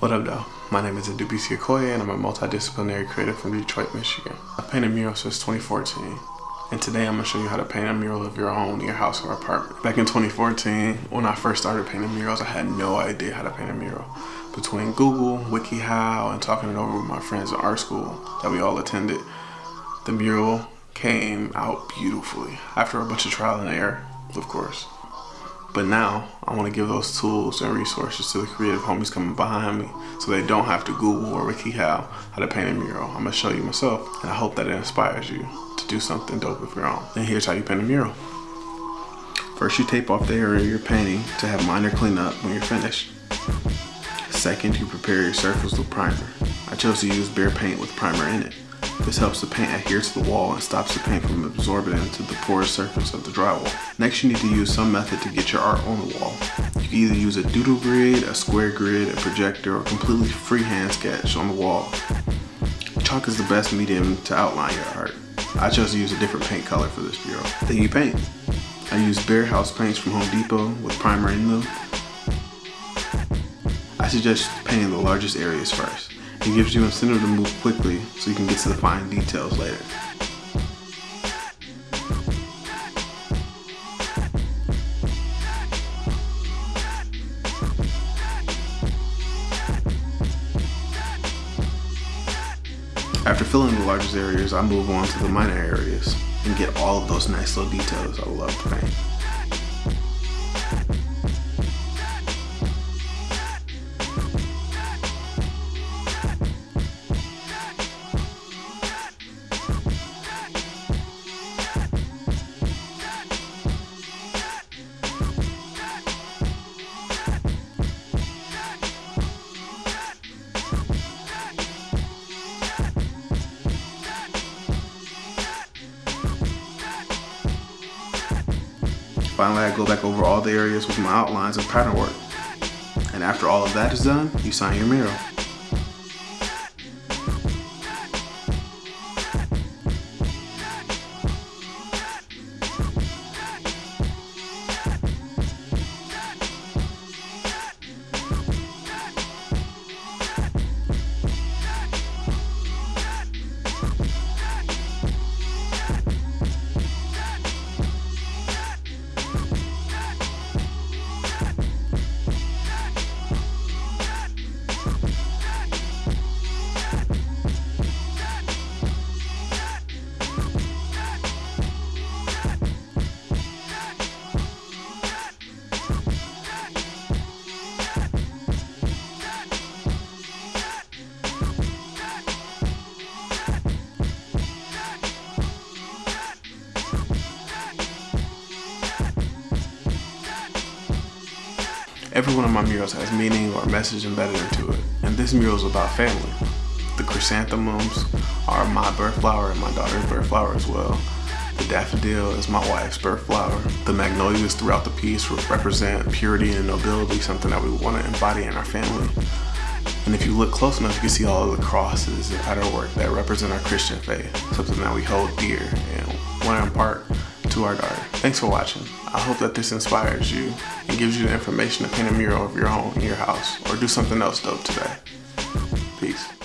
What up though? My name is Adubisi Okoye and I'm a multidisciplinary creative from Detroit, Michigan. I've painted murals since 2014 and today I'm going to show you how to paint a mural of your own in your house or apartment. Back in 2014, when I first started painting murals, I had no idea how to paint a mural. Between Google, WikiHow, and talking it over with my friends in art school that we all attended, the mural came out beautifully after a bunch of trial and error, of course. But now I want to give those tools and resources to the creative homies coming behind me so they don't have to Google or WikiHow how how to paint a mural. I'm going to show you myself and I hope that it inspires you to do something dope with your own. And here's how you paint a mural. First you tape off the area you're painting to have minor cleanup when you're finished. Second, you prepare your surface with primer. I chose to use Behr paint with primer in it. This helps the paint adhere to the wall and stops the paint from absorbing into the porous surface of the drywall. Next you need to use some method to get your art on the wall. You can either use a doodle grid, a square grid, a projector, or completely freehand sketch on the wall. Chalk is the best medium to outline your art. I chose to use a different paint color for this mural. Then you paint. I use Behr House paints from Home Depot with primer in them. I suggest painting the largest areas first. It gives you incentive to move quickly so you can get to the fine details later. After filling the largest areas, I move on to the minor areas and get all of those nice little details I love to paint. Finally, I go back over all the areas with my outlines of pattern work. And after all of that is done, you sign your mural. Every one of my murals has meaning or message embedded into it, and this mural is about family. The chrysanthemums are my birth flower and my daughter's birth flower as well. The daffodil is my wife's birth flower. The magnolias throughout the piece represent purity and nobility, something that we want to embody in our family. And if you look close enough, you can see all of the crosses and pattern work that represent our Christian faith, something that we hold dear and want to impart to our daughter. Thanks for watching. I hope that this inspires you and gives you the information to paint a mural of your home in your house or do something else dope today. Peace.